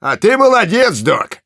А ты молодец, док!